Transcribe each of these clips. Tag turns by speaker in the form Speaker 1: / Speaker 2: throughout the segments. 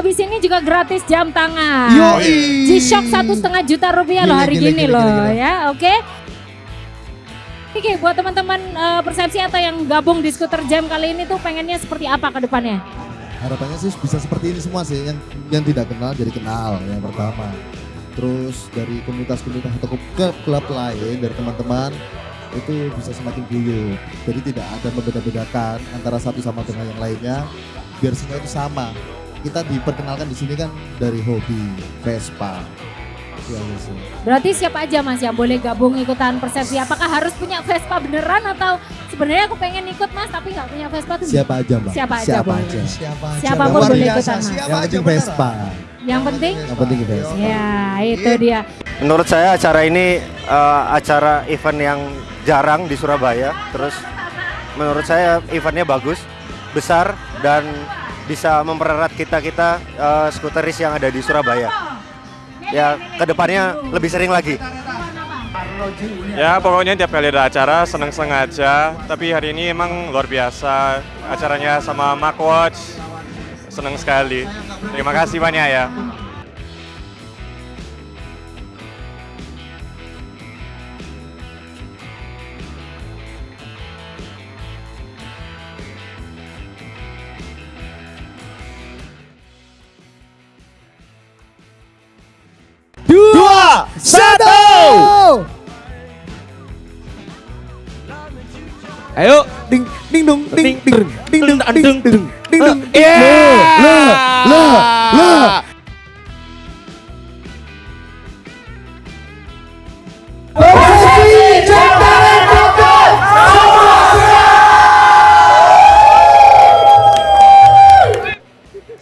Speaker 1: habis ini juga gratis jam tangan.
Speaker 2: Yoi.
Speaker 1: G-Shock satu setengah juta rupiah loh
Speaker 2: Gila,
Speaker 1: hari
Speaker 2: gila,
Speaker 1: gini
Speaker 2: gila,
Speaker 1: loh
Speaker 2: gila,
Speaker 1: ya, oke? Oke, buat teman-teman eh, persepsi atau yang gabung di skuter jam kali ini tuh pengennya seperti apa ke depannya?
Speaker 2: Harapannya sih bisa seperti ini semua sih, yang yang tidak kenal jadi kenal yang pertama. Terus dari komunitas-komunitas atau ke klub lain dari teman-teman itu bisa semakin guyup. Jadi tidak ada membeda-bedakan antara satu sama dengan yang lainnya, biar semua itu sama. Kita diperkenalkan di sini kan dari hobi Vespa. Aja sih.
Speaker 1: Berarti siapa aja mas yang boleh gabung ikutan persepsi? Apakah harus punya Vespa beneran atau sebenarnya aku pengen ikut mas tapi nggak punya Vespa tuh?
Speaker 2: Siapa aja mbak?
Speaker 1: Siapa aja
Speaker 2: Siapa
Speaker 1: boleh.
Speaker 2: aja.
Speaker 3: Siapa aja.
Speaker 1: Siapa pun
Speaker 3: Luar
Speaker 1: boleh ikutan, Mas.
Speaker 3: Siapa
Speaker 2: Yang
Speaker 3: aja.
Speaker 2: Vespa.
Speaker 1: Yang penting?
Speaker 2: Yang penting Vespa.
Speaker 1: Ya itu dia.
Speaker 4: Menurut saya acara ini eh, acara event yang jarang di Surabaya. Terus menurut saya eventnya bagus, besar dan bisa mempererat kita kita eh, skuteris yang ada di Surabaya. Ya ke depannya lebih sering lagi.
Speaker 5: Ya pokoknya tiap kali ada acara seneng-seneng aja Tapi hari ini emang luar biasa Acaranya sama Mark Watch Seneng sekali Terima kasih banyak ya
Speaker 2: satu.
Speaker 3: Ayo,
Speaker 2: ding ding dong, ding ding ding ding ding ding ding ding ding ding ding lo.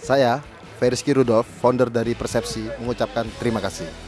Speaker 4: Saya Ferizki Rudolf, founder dari Persepsi, mengucapkan terima kasih.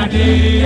Speaker 6: Saturday.